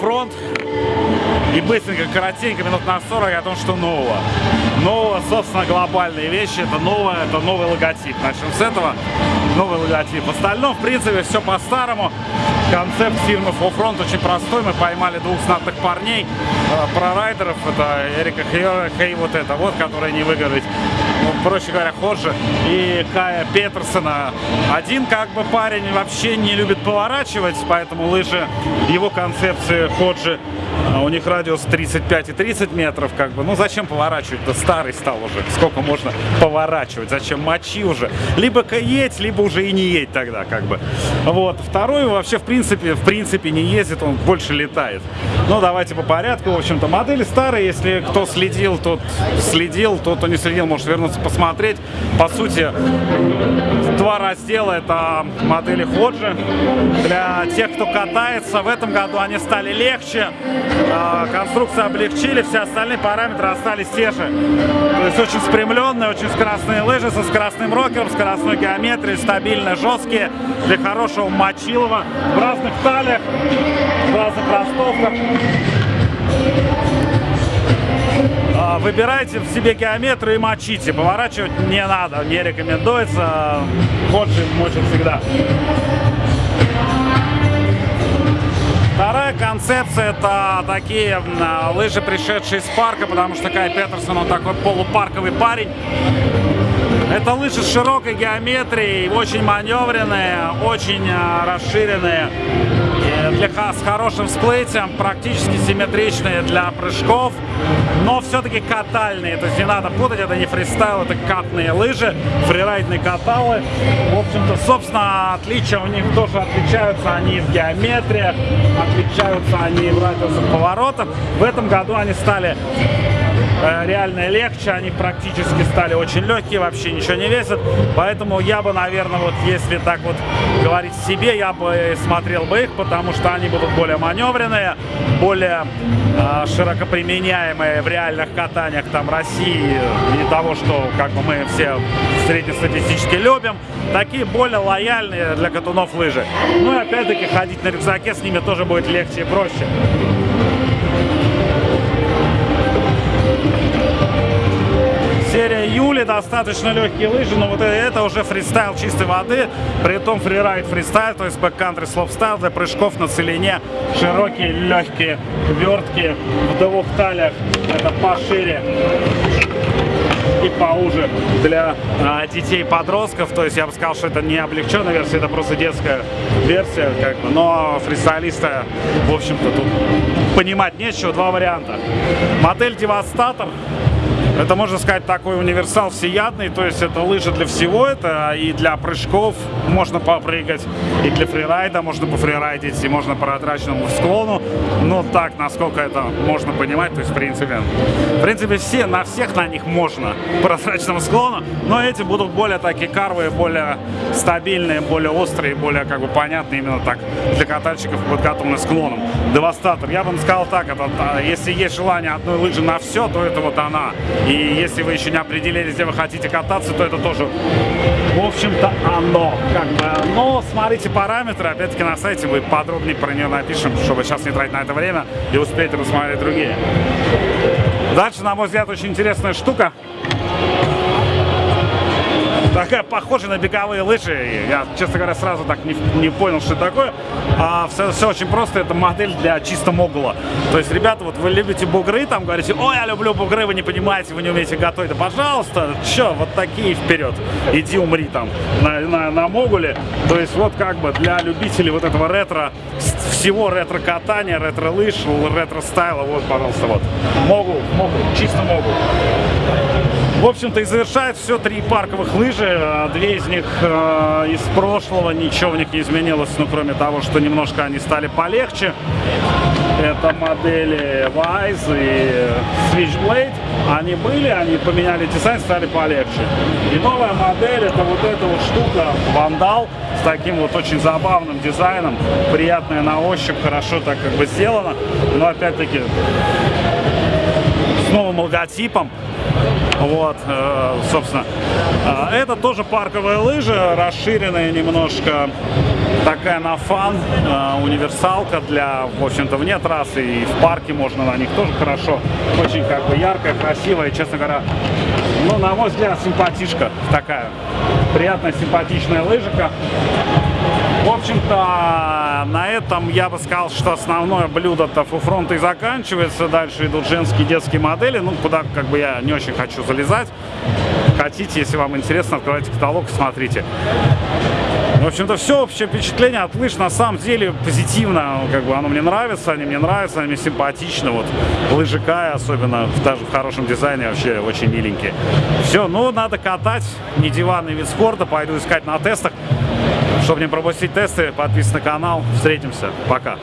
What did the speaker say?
фронт. И быстренько, коротенько, минут на 40 о том, что нового. Нового, собственно, глобальные вещи. Это новое, это новый логотип. Начнем с этого. Новый логотип. В остальном, в принципе, все по-старому. Концепт фирмы Full Front очень простой. Мы поймали двух знатных парней, э, про райдеров. Это Эрика Хейора, и вот это вот, который не выигрывает. Ну, проще говоря, Ходжи и Кая Петерсона. Один как бы парень вообще не любит поворачивать, поэтому лыжи его концепции Ходжи у них радиус 35 и 30 метров, как бы. Ну зачем поворачивать? Да старый стал уже. Сколько можно поворачивать? Зачем мочи уже? Либо едь, либо уже и не едь тогда, как бы. Вот. Второй вообще, в принципе, в принципе не ездит, он больше летает. Ну, давайте по порядку. В общем-то, модели старые. Если кто следил, тот следил. Тот, кто не следил, может вернуться посмотреть. По сути, два раздела. Это модели Ходжи. Для тех, кто катается, в этом году они стали легче. А, конструкцию облегчили, все остальные параметры остались те же. То есть очень спрямленные, очень скоростные лыжи со скоростным рокером, скоростной геометрией, стабильно жесткие, для хорошего мочилова, в разных талиях, в разных ростовках. А, выбирайте в себе геометрию и мочите. Поворачивать не надо, не рекомендуется. Ходжи мочит всегда. Концепция это такие лыжи, пришедшие из парка, потому что Кай Петерсон, он такой полупарковый парень. Это лыжи с широкой геометрией, очень маневренные, очень а, расширенные для, с хорошим всплытием, практически симметричные для прыжков, но все-таки катальные. То есть не надо путать, это не фристайл, это катные лыжи, фрирайдные каталы. В общем-то, собственно, отличия у них тоже отличаются. Они в геометриях, отличаются они в радиусах поворотов. В этом году они стали реально легче, они практически стали очень легкие, вообще ничего не весят. Поэтому я бы, наверное, вот если так вот говорить себе, я бы смотрел бы их, потому что они будут более маневренные, более э, широко применяемые в реальных катаниях там России и того, что как бы мы все среднестатистически любим. Такие более лояльные для катунов лыжи. Ну и опять-таки ходить на рюкзаке с ними тоже будет легче и проще. Серия Юли, достаточно легкие лыжи, но вот это уже фристайл чистой воды, при том фрирайд фристайл, то есть backcountry slopestyle для прыжков на целине, широкие, легкие, верткие, в двух талиях, это пошире и поуже для а, детей подростков. То есть я бы сказал, что это не облегченная версия, это просто детская версия, как бы. Но фристайлиста, в общем-то, тут понимать нечего. Два варианта. Модель Девастатор это, можно сказать, такой универсал всеядный, то есть это лыжи для всего, это и для прыжков можно попрыгать, и для фрирайда можно пофрирайдить, и можно по отраченному склону, но так, насколько это можно понимать, то есть, в принципе, в принципе, все, на всех на них можно по прозрачному склону, но эти будут более такие карвые, более стабильные, более острые, более, как бы, понятные именно так для катальщиков, подготовленных склоном. Девастатор, я бы сказал так, это, а, если есть желание одной лыжи на все, то это вот она. И если вы еще не определились, где вы хотите кататься, то это тоже, в общем-то, оно. Как бы. Но смотрите параметры, опять-таки на сайте мы подробнее про нее напишем, чтобы сейчас не тратить на это время и успеть рассмотреть другие. Дальше, на мой взгляд, очень интересная штука такая похожая на беговые лыжи. Я, честно говоря, сразу так не, не понял, что это такое. А все, все очень просто, это модель для чисто могула. То есть, ребята, вот вы любите бугры, там говорите, ой, я люблю бугры, вы не понимаете, вы не умеете готовить. Да пожалуйста, что, вот такие вперед. Иди умри там на, на, на могуле. То есть, вот как бы для любителей вот этого ретро, всего ретро-катания, ретро-лыж, ретро-стайла, вот, пожалуйста, вот. Могул, могул, чисто могул. В общем-то и завершает все три парковых лыжи. А две из них э, из прошлого, ничего в них не изменилось, ну кроме того, что немножко они стали полегче. Это модели Wise и Switchblade. Они были, они поменяли дизайн, стали полегче. И новая модель, это вот эта вот штука, Вандал, с таким вот очень забавным дизайном. Приятная на ощупь, хорошо так как бы сделано. Но опять-таки с новым логотипом Вот, э, собственно. А, Это тоже парковые лыжи, расширенные немножко, такая на фан, э, универсалка для, в общем-то, вне трассы и в парке можно на них тоже хорошо. Очень как бы яркая, красивая, честно говоря, ну, на мой взгляд, симпатичка такая. Приятная, симпатичная лыжика. В общем-то, на этом я бы сказал, что основное блюдо-то фуфронта и заканчивается. Дальше идут женские детские модели, ну, куда как бы я не очень хочу залезать. Хотите, если вам интересно, открывайте каталог и смотрите. В общем-то, все общее впечатление от лыж на самом деле позитивно. Как бы оно мне нравится, они мне нравятся, они мне симпатичны. Вот лыжи Кая, особенно даже в хорошем дизайне, вообще очень миленькие. Все, ну надо катать, не диванный вид спорта, пойду искать на тестах. Чтобы не пропустить тесты, подписывайтесь на канал. Встретимся. Пока.